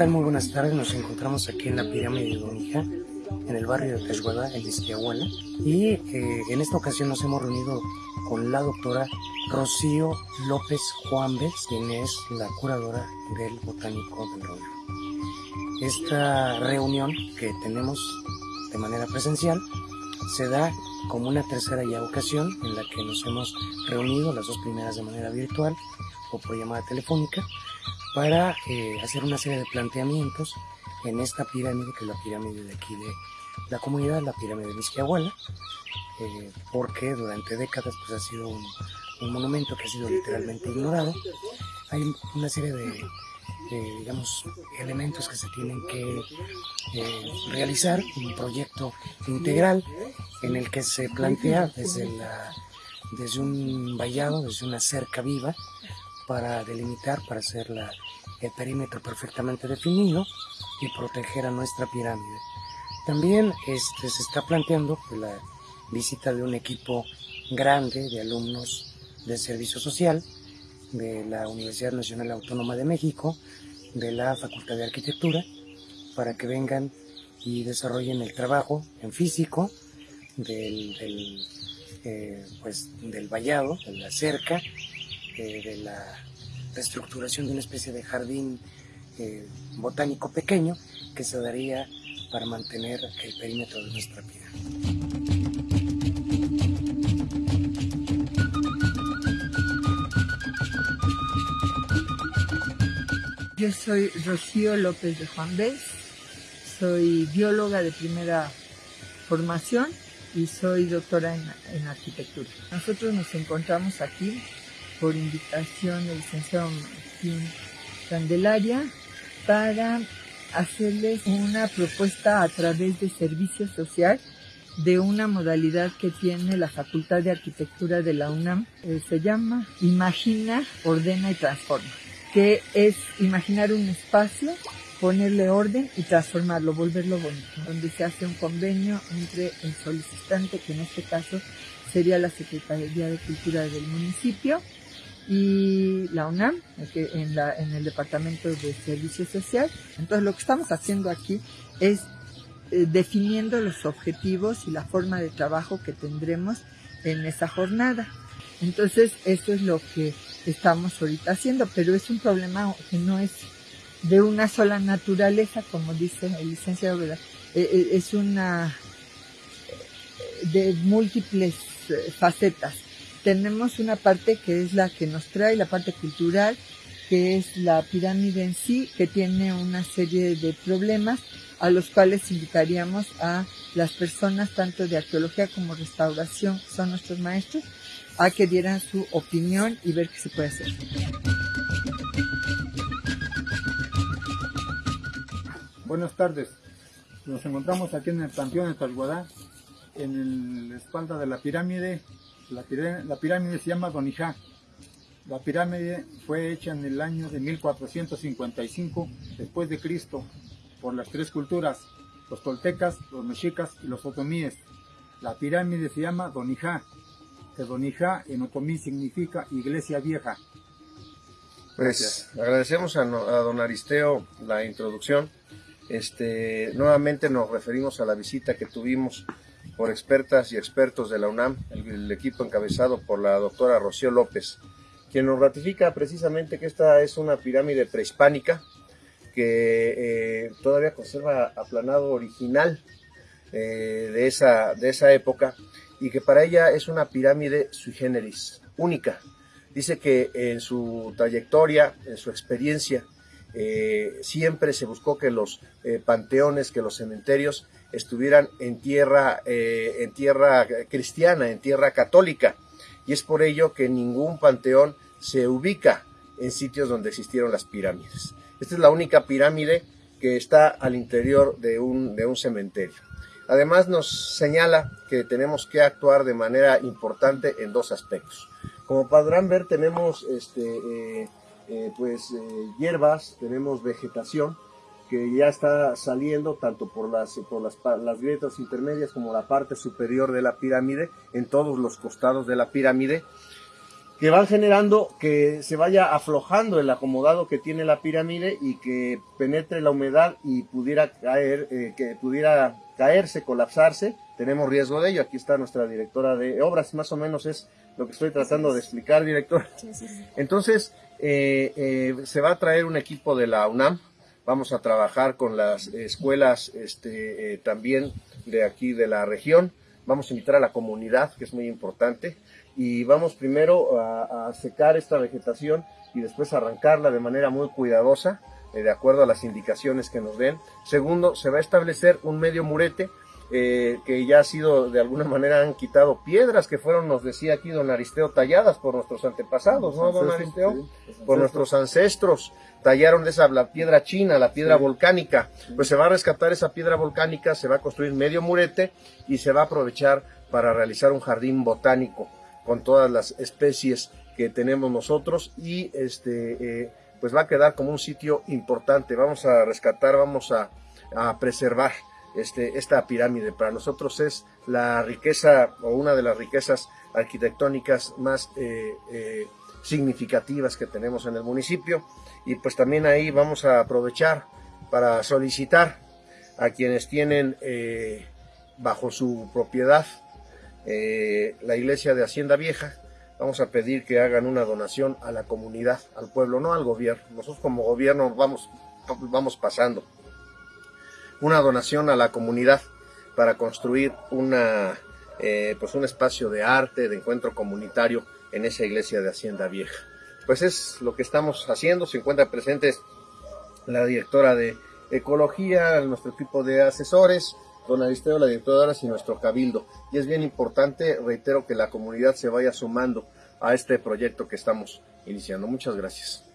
tal? Muy buenas tardes. Nos encontramos aquí en la pirámide de Donija, en el barrio de Texhuala, en Izquiahuala. Y eh, en esta ocasión nos hemos reunido con la doctora Rocío López Juanves, quien es la curadora del Botánico del Rollo. Esta reunión que tenemos de manera presencial se da como una tercera ya ocasión en la que nos hemos reunido, las dos primeras de manera virtual o por llamada telefónica, para eh, hacer una serie de planteamientos en esta pirámide, que es la pirámide de aquí de la comunidad, la pirámide de Misquiahuala, eh, porque durante décadas pues, ha sido un, monumento que ha sido literalmente ignorado. Hay una serie de, digamos, elementos que se tienen que eh, realizar, un proyecto integral en el que se plantea desde, la, desde un vallado, desde una cerca viva, para delimitar, para hacer el perímetro perfectamente definido y proteger a nuestra pirámide. También este, se está planteando la visita de un equipo grande de alumnos de servicio social de la Universidad Nacional Autónoma de México, de la Facultad de Arquitectura, para que vengan y desarrollen el trabajo en físico del, del, eh, pues, vallado, de la cerca, de la reestructuración de una especie de jardín eh, botánico pequeño que se daría para mantener el perímetro de nuestra vida. Yo soy Rocío López de Juan Bés, soy bióloga de primera formación y soy doctora en arquitectura. Nosotros nos encontramos aquí por invitación del licenciado Martín Candelaria para hacerles una propuesta a través de servicio social de una modalidad que tiene la Facultad de Arquitectura de la UNAM. Eh, se llama Imagina, Ordena y Transforma, que es imaginar un espacio, ponerle orden y transformarlo, volverlo bonito, donde se hace un convenio entre el solicitante, que en este caso sería la Secretaría de Cultura del municipio, y la UNAM, en, la, en el Departamento de Servicio Social. Entonces lo que estamos haciendo aquí es eh, definiendo los objetivos y la forma de trabajo que tendremos en esa jornada. Entonces eso es lo que estamos ahorita haciendo, pero es un problema que no es de una sola naturaleza, como dice el licenciado, eh, eh, es una de múltiples facetas tenemos una parte que es la que nos trae, la parte cultural, que es la pirámide en sí, que tiene una serie de problemas a los cuales invitaríamos a las personas tanto de arqueología como restauración, que son nuestros maestros, a que dieran su opinión y ver qué se puede hacer. Buenas tardes. Nos encontramos aquí en el Panteón de Talguadá, en la espalda de la pirámide la pirámide, se llama Donijá. La pirámide fue hecha en el año de 1455 después de Cristo por las tres culturas, los toltecas, los mexicas y los otomíes. La pirámide se llama Donijá, que Donijá en otomí significa iglesia vieja. Pues agradecemos a, don Aristeo la introducción. Este, nuevamente nos referimos a la visita que tuvimos por expertas y expertos de la UNAM, el, equipo encabezado por la doctora Rocío López, quien nos ratifica precisamente que esta es una pirámide prehispánica que eh, todavía conserva aplanado original eh, de, esa, de esa época y que para ella es una pirámide sui generis, única. Dice que en su trayectoria, en su experiencia, eh, siempre se buscó que los panteones, que los cementerios estuvieran en tierra, eh, en tierra cristiana, en tierra católica. Y es por ello que ningún panteón se ubica en sitios donde existieron las pirámides. Esta es la única pirámide que está al interior de un, de un cementerio. Además nos señala que tenemos que actuar de manera importante en dos aspectos. Como podrán ver tenemos este, eh, eh, pues, hierbas, tenemos vegetación, que ya está saliendo tanto por las, por las, las grietas intermedias como la parte superior de la pirámide, en todos los costados de la pirámide, que van generando que se vaya aflojando el acomodado que tiene la pirámide y que penetre la humedad y pudiera caer, eh, que pudiera caerse, colapsarse. Tenemos riesgo de ello. Aquí está nuestra directora de obras, más o menos es lo que estoy tratando de explicar, director. Entonces, eh, eh, se va a traer un equipo de la UNAM. Vamos a trabajar con las escuelas este, también de aquí de la región. Vamos a invitar a la comunidad, que es muy importante y vamos primero a, secar esta vegetación y después arrancarla de manera muy cuidadosa, eh, de acuerdo a las indicaciones que nos den. Segundo, se va a establecer un medio murete eh, que ya ha sido, de alguna manera han quitado piedras que fueron, nos decía aquí don Aristeo, talladas por nuestros antepasados, ¿no, don Aristeo? por nuestros ancestros. Tallaron esa la piedra china, la piedra volcánica. Pues se va a rescatar esa piedra volcánica, se va a construir medio murete y se va a aprovechar para realizar un jardín botánico con todas las especies que tenemos nosotros y este eh, pues va a quedar como un sitio importante. Vamos a rescatar, vamos a, preservar este, esta pirámide. Para nosotros es la riqueza o una de las riquezas arquitectónicas más eh, eh, significativas que tenemos en el municipio y pues también ahí vamos a aprovechar para solicitar a quienes tienen bajo su propiedad eh, la iglesia de Hacienda Vieja, vamos a pedir que hagan una donación a la comunidad, al pueblo, no al gobierno. Nosotros como gobierno vamos, vamos pasando. Una donación a la comunidad para construir una, eh, pues un espacio de arte, de encuentro comunitario en esa iglesia de Hacienda Vieja. Pues es lo que estamos haciendo, se encuentra presentes la directora de Ecología, nuestro equipo de asesores, don Aristeo, la directora y nuestro cabildo. Y es bien importante, reitero, que la comunidad se vaya sumando a este proyecto que estamos iniciando. Muchas gracias.